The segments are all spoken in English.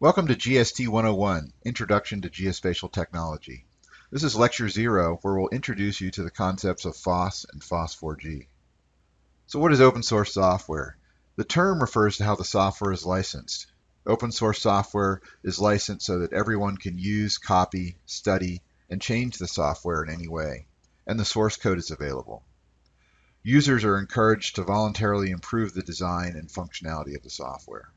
Welcome to GST 101, Introduction to Geospatial Technology. This is lecture zero, where we'll introduce you to the concepts of FOSS and FOSS4G. So what is open source software? The term refers to how the software is licensed. Open source software is licensed so that everyone can use, copy, study, and change the software in any way, and the source code is available. Users are encouraged to voluntarily improve the design and functionality of the software.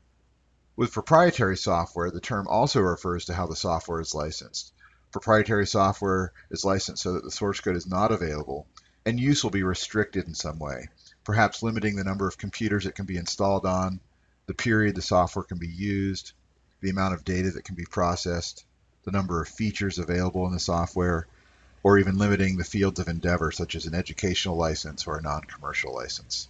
With proprietary software, the term also refers to how the software is licensed. Proprietary software is licensed so that the source code is not available, and use will be restricted in some way, perhaps limiting the number of computers it can be installed on, the period the software can be used, the amount of data that can be processed, the number of features available in the software, or even limiting the fields of endeavor such as an educational license or a non-commercial license.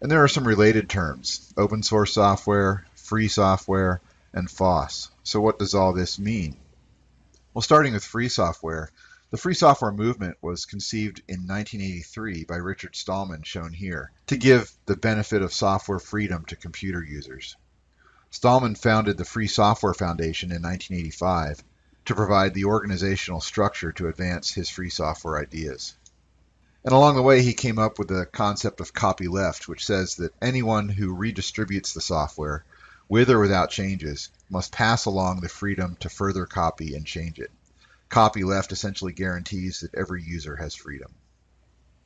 And there are some related terms, open source software, free software, and FOSS. So what does all this mean? Well, starting with free software, the free software movement was conceived in 1983 by Richard Stallman, shown here, to give the benefit of software freedom to computer users. Stallman founded the Free Software Foundation in 1985 to provide the organizational structure to advance his free software ideas. And along the way, he came up with the concept of copyleft, which says that anyone who redistributes the software with or without changes, must pass along the freedom to further copy and change it. Copyleft essentially guarantees that every user has freedom.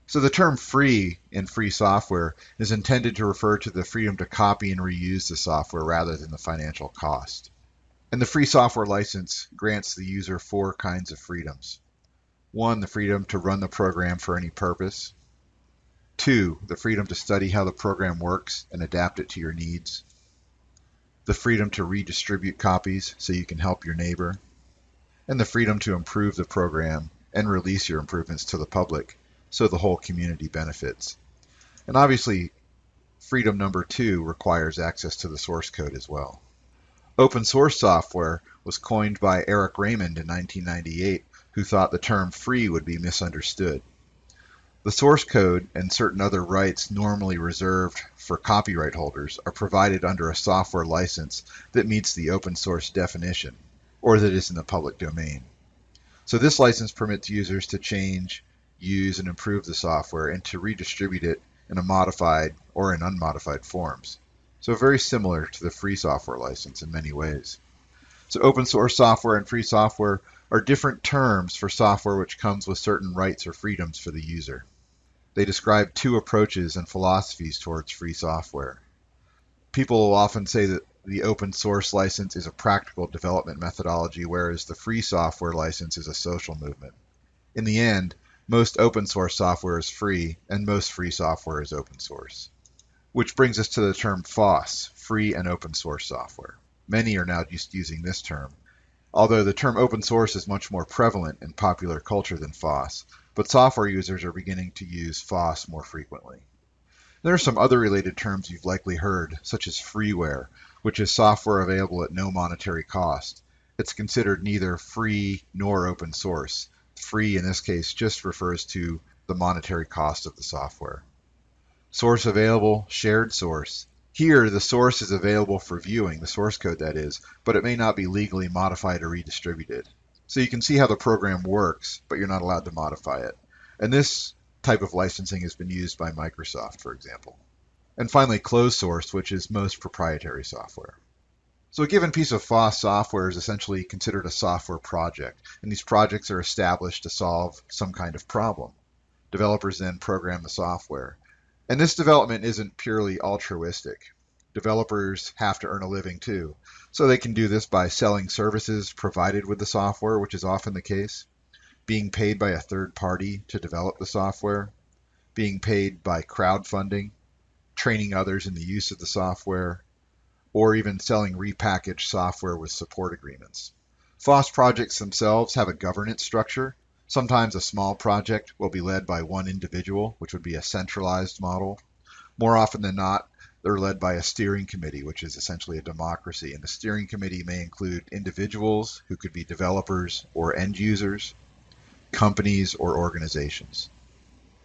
So the term free in free software is intended to refer to the freedom to copy and reuse the software rather than the financial cost. And the free software license grants the user four kinds of freedoms. One, the freedom to run the program for any purpose. Two, the freedom to study how the program works and adapt it to your needs the freedom to redistribute copies so you can help your neighbor, and the freedom to improve the program and release your improvements to the public so the whole community benefits. And obviously, freedom number two requires access to the source code as well. Open source software was coined by Eric Raymond in 1998, who thought the term free would be misunderstood. The source code and certain other rights normally reserved for copyright holders are provided under a software license that meets the open source definition, or that is in the public domain. So this license permits users to change, use, and improve the software and to redistribute it in a modified or in unmodified forms. So very similar to the free software license in many ways. So open source software and free software are different terms for software which comes with certain rights or freedoms for the user. They describe two approaches and philosophies towards free software. People will often say that the open source license is a practical development methodology, whereas the free software license is a social movement. In the end, most open source software is free, and most free software is open source. Which brings us to the term FOSS, free and open source software. Many are now just using this term, although the term open source is much more prevalent in popular culture than FOSS, but software users are beginning to use FOSS more frequently. There are some other related terms you've likely heard, such as freeware, which is software available at no monetary cost. It's considered neither free nor open source. Free in this case just refers to the monetary cost of the software. Source available, shared source. Here, the source is available for viewing, the source code that is, but it may not be legally modified or redistributed. So you can see how the program works, but you're not allowed to modify it. And this type of licensing has been used by Microsoft, for example. And finally, closed source, which is most proprietary software. So a given piece of FOSS software is essentially considered a software project, and these projects are established to solve some kind of problem. Developers then program the software. And this development isn't purely altruistic developers have to earn a living too. So they can do this by selling services provided with the software, which is often the case, being paid by a third party to develop the software, being paid by crowdfunding, training others in the use of the software, or even selling repackaged software with support agreements. FOSS projects themselves have a governance structure. Sometimes a small project will be led by one individual, which would be a centralized model. More often than not, they're led by a steering committee, which is essentially a democracy. And the steering committee may include individuals who could be developers or end users, companies or organizations.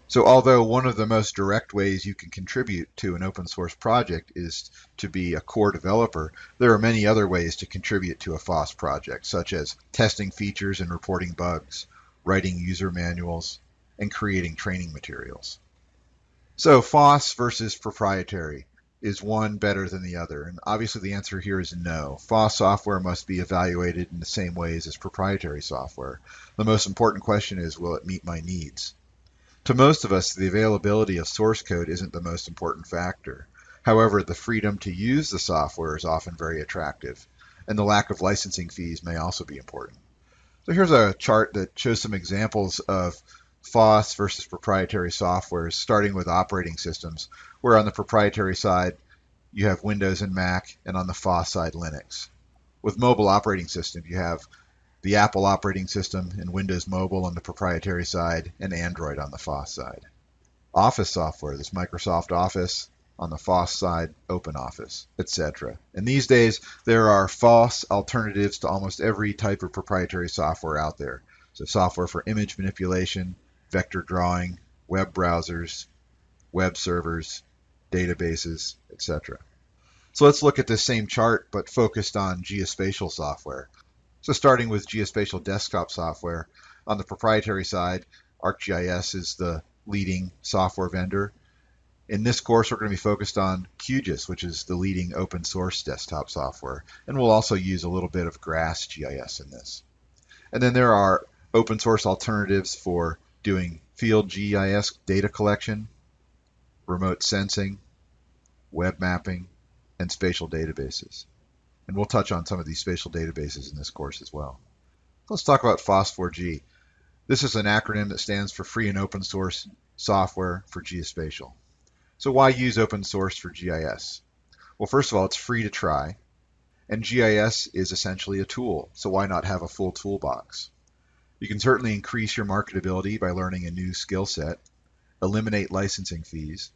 So although one of the most direct ways you can contribute to an open source project is to be a core developer, there are many other ways to contribute to a FOSS project, such as testing features and reporting bugs, writing user manuals, and creating training materials. So FOSS versus proprietary. Is one better than the other? And obviously the answer here is no. FOSS software must be evaluated in the same ways as proprietary software. The most important question is, will it meet my needs? To most of us, the availability of source code isn't the most important factor. However, the freedom to use the software is often very attractive, and the lack of licensing fees may also be important. So here's a chart that shows some examples of FOSS versus proprietary software, starting with operating systems, where on the proprietary side, you have Windows and Mac, and on the FOSS side, Linux. With mobile operating system, you have the Apple operating system and Windows Mobile on the proprietary side, and Android on the FOSS side. Office software, this Microsoft Office, on the FOSS side, OpenOffice, etc. And these days, there are FOSS alternatives to almost every type of proprietary software out there. So software for image manipulation, vector drawing, web browsers, web servers, databases, etc. So let's look at this same chart, but focused on geospatial software. So starting with geospatial desktop software, on the proprietary side, ArcGIS is the leading software vendor. In this course, we're going to be focused on QGIS, which is the leading open source desktop software. And we'll also use a little bit of GRASS GIS in this. And then there are open source alternatives for doing field GIS data collection, remote sensing, web mapping, and spatial databases. And we'll touch on some of these spatial databases in this course as well. Let's talk about FOSS4G. This is an acronym that stands for Free and Open Source Software for Geospatial. So why use open source for GIS? Well, first of all, it's free to try. And GIS is essentially a tool, so why not have a full toolbox? You can certainly increase your marketability by learning a new skill set, eliminate licensing fees,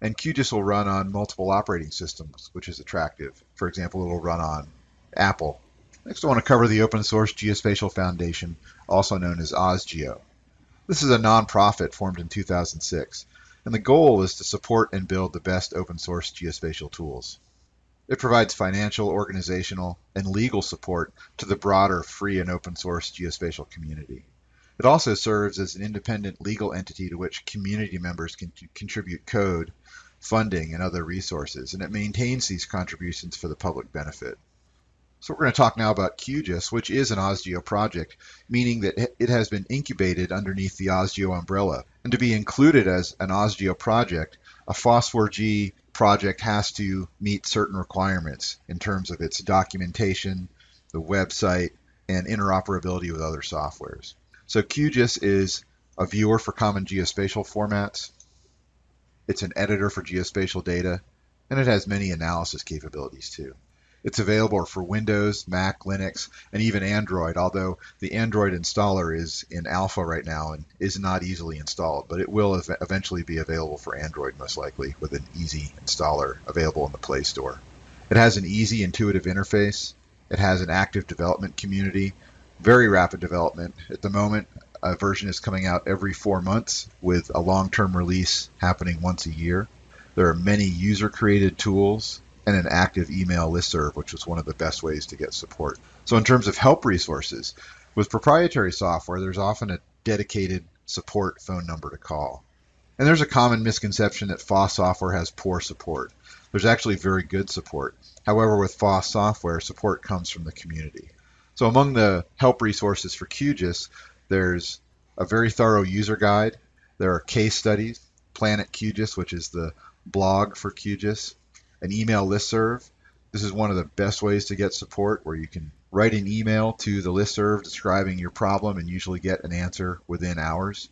and QGIS will run on multiple operating systems, which is attractive. For example, it will run on Apple. Next, I want to cover the Open Source Geospatial Foundation, also known as OSGeo. This is a nonprofit formed in 2006, and the goal is to support and build the best open source geospatial tools. It provides financial, organizational, and legal support to the broader free and open source geospatial community. It also serves as an independent legal entity to which community members can contribute code funding, and other resources, and it maintains these contributions for the public benefit. So we're going to talk now about QGIS, which is an OSGeo project, meaning that it has been incubated underneath the OSGeo umbrella. And to be included as an OSGeo project, a FOSS4G project has to meet certain requirements in terms of its documentation, the website, and interoperability with other softwares. So QGIS is a viewer for common geospatial formats. It's an editor for geospatial data, and it has many analysis capabilities too. It's available for Windows, Mac, Linux, and even Android, although the Android installer is in alpha right now and is not easily installed, but it will ev eventually be available for Android most likely with an easy installer available in the Play Store. It has an easy, intuitive interface. It has an active development community, very rapid development. At the moment, a version is coming out every four months with a long-term release happening once a year. There are many user-created tools and an active email listserv, which is one of the best ways to get support. So in terms of help resources, with proprietary software, there's often a dedicated support phone number to call. And there's a common misconception that FOSS software has poor support. There's actually very good support. However, with FOSS software, support comes from the community. So among the help resources for QGIS, there's a very thorough user guide. There are case studies, Planet QGIS, which is the blog for QGIS, an email listserv. This is one of the best ways to get support where you can write an email to the listserv describing your problem and usually get an answer within hours.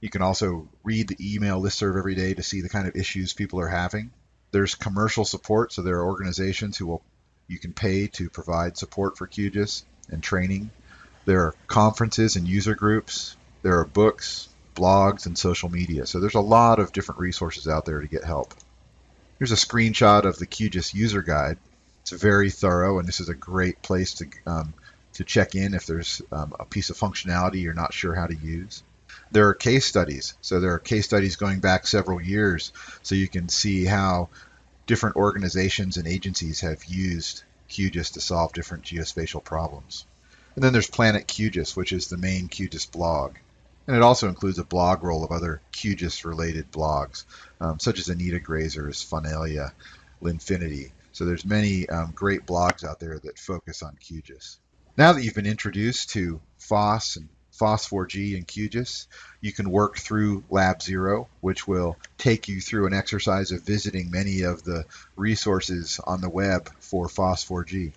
You can also read the email listserv every day to see the kind of issues people are having. There's commercial support, so there are organizations who will you can pay to provide support for QGIS and training. There are conferences and user groups. There are books, blogs, and social media. So there's a lot of different resources out there to get help. Here's a screenshot of the QGIS user guide. It's very thorough, and this is a great place to um, to check in if there's um, a piece of functionality you're not sure how to use. There are case studies. So there are case studies going back several years so you can see how different organizations and agencies have used QGIS to solve different geospatial problems. And then there's Planet QGIS, which is the main QGIS blog. And it also includes a blog roll of other QGIS related blogs, um, such as Anita Graser's Faunalia, Linfiniti. So there's many um, great blogs out there that focus on QGIS. Now that you've been introduced to FOSS and FOSS4G and QGIS, you can work through Lab Zero, which will take you through an exercise of visiting many of the resources on the web for FOSS4G.